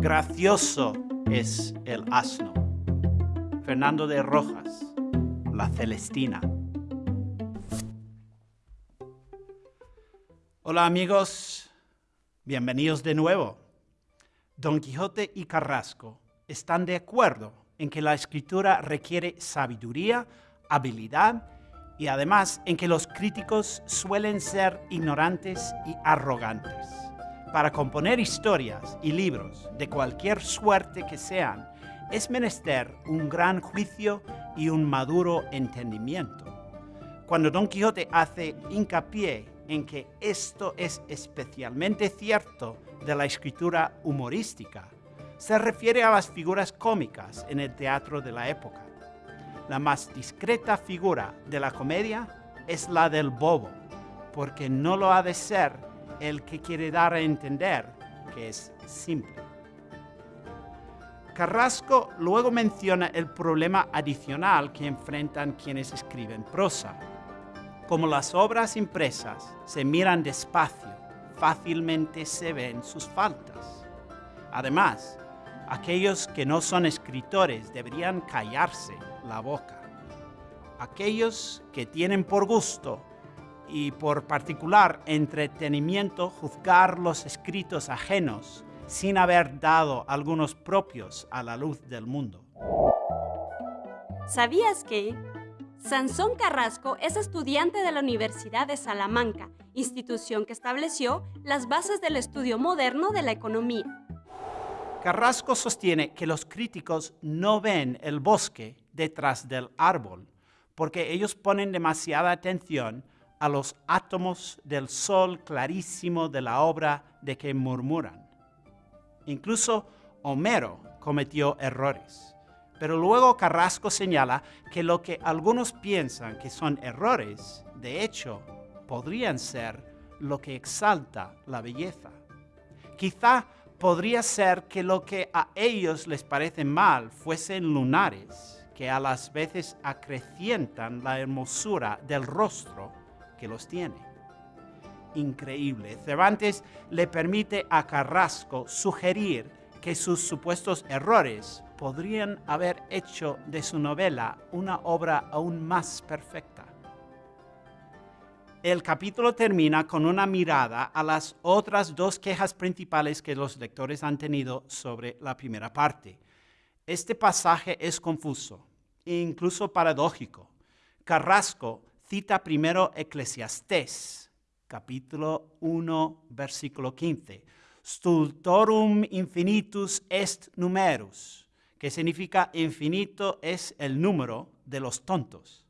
precioso es el asno. Fernando de Rojas, La Celestina. Hola amigos, bienvenidos de nuevo. Don Quijote y Carrasco están de acuerdo en que la escritura requiere sabiduría, habilidad y además en que los críticos suelen ser ignorantes y arrogantes. Para componer historias y libros de cualquier suerte que sean, es menester un gran juicio y un maduro entendimiento. Cuando Don Quijote hace hincapié en que esto es especialmente cierto de la escritura humorística, se refiere a las figuras cómicas en el teatro de la época. La más discreta figura de la comedia es la del bobo, porque no lo ha de ser el que quiere dar a entender que es simple. Carrasco luego menciona el problema adicional que enfrentan quienes escriben prosa. Como las obras impresas se miran despacio, fácilmente se ven sus faltas. Además, aquellos que no son escritores deberían callarse la boca. Aquellos que tienen por gusto y por particular entretenimiento juzgar los escritos ajenos sin haber dado algunos propios a la luz del mundo. ¿Sabías que Sansón Carrasco es estudiante de la Universidad de Salamanca, institución que estableció las bases del estudio moderno de la economía? Carrasco sostiene que los críticos no ven el bosque detrás del árbol, porque ellos ponen demasiada atención a los átomos del sol clarísimo de la obra de que murmuran. Incluso Homero cometió errores. Pero luego Carrasco señala que lo que algunos piensan que son errores, de hecho, podrían ser lo que exalta la belleza. Quizá podría ser que lo que a ellos les parece mal fuesen lunares, que a las veces acrecientan la hermosura del rostro que los tiene. Increíble. Cervantes le permite a Carrasco sugerir que sus supuestos errores podrían haber hecho de su novela una obra aún más perfecta. El capítulo termina con una mirada a las otras dos quejas principales que los lectores han tenido sobre la primera parte. Este pasaje es confuso e incluso paradójico. Carrasco cita primero Eclesiastés, capítulo 1, versículo 15. Stultorum infinitus est numerus, que significa infinito es el número de los tontos.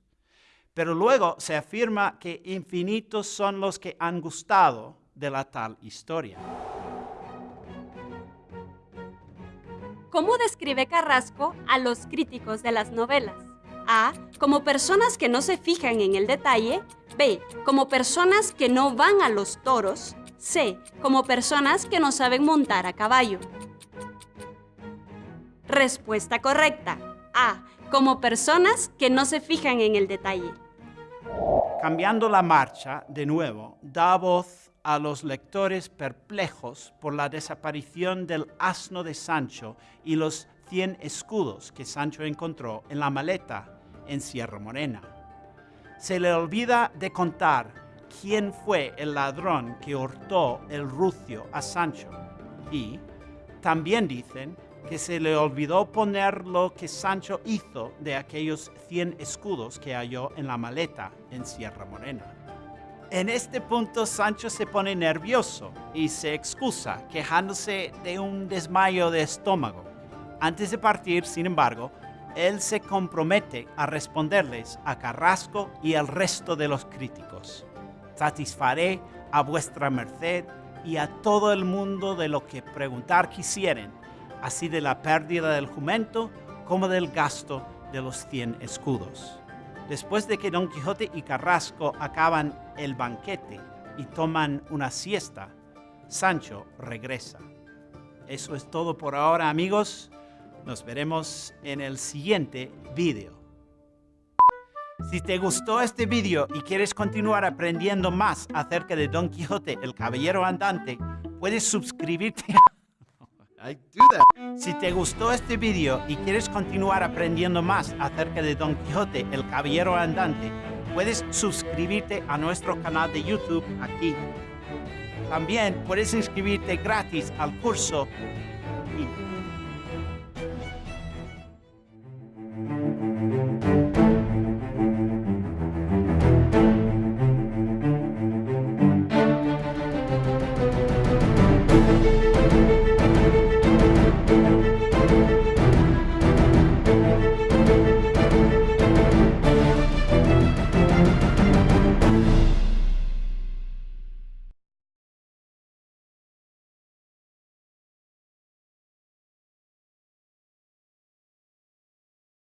Pero luego se afirma que infinitos son los que han gustado de la tal historia. ¿Cómo describe Carrasco a los críticos de las novelas? A. Como personas que no se fijan en el detalle. B. Como personas que no van a los toros. C. Como personas que no saben montar a caballo. Respuesta correcta. A. Como personas que no se fijan en el detalle. Cambiando la marcha, de nuevo, da voz a los lectores perplejos por la desaparición del asno de Sancho y los 100 escudos que Sancho encontró en la maleta en Sierra Morena. Se le olvida de contar quién fue el ladrón que hurtó el rucio a Sancho. Y también dicen que se le olvidó poner lo que Sancho hizo de aquellos 100 escudos que halló en la maleta en Sierra Morena. En este punto Sancho se pone nervioso y se excusa, quejándose de un desmayo de estómago. Antes de partir, sin embargo, él se compromete a responderles a Carrasco y al resto de los críticos. Satisfaré a vuestra merced y a todo el mundo de lo que preguntar quisieren, así de la pérdida del jumento como del gasto de los cien escudos. Después de que Don Quijote y Carrasco acaban el banquete y toman una siesta, Sancho regresa. Eso es todo por ahora amigos. Nos veremos en el siguiente video. Si te gustó este video y quieres continuar aprendiendo más acerca de Don Quijote, el Caballero Andante, puedes suscribirte I do that. Si te gustó este video y quieres continuar aprendiendo más acerca de Don Quijote, el Caballero Andante, puedes suscribirte a nuestro canal de YouTube aquí. También puedes inscribirte gratis al curso